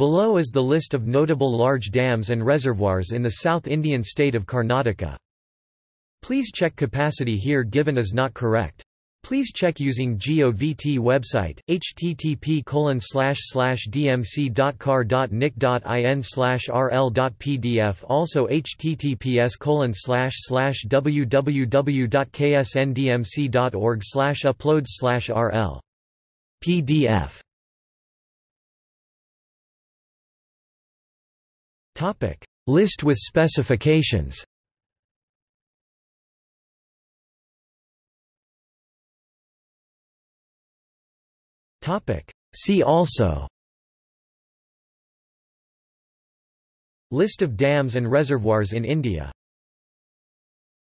Below is the list of notable large dams and reservoirs in the South Indian state of Karnataka. Please check capacity here given is not correct. Please check using GOVT website, http dmc.kar.nic.in rl.pdf also https www.ksndmc.org uploads rl. pdf List with specifications. See also. List of dams and reservoirs in India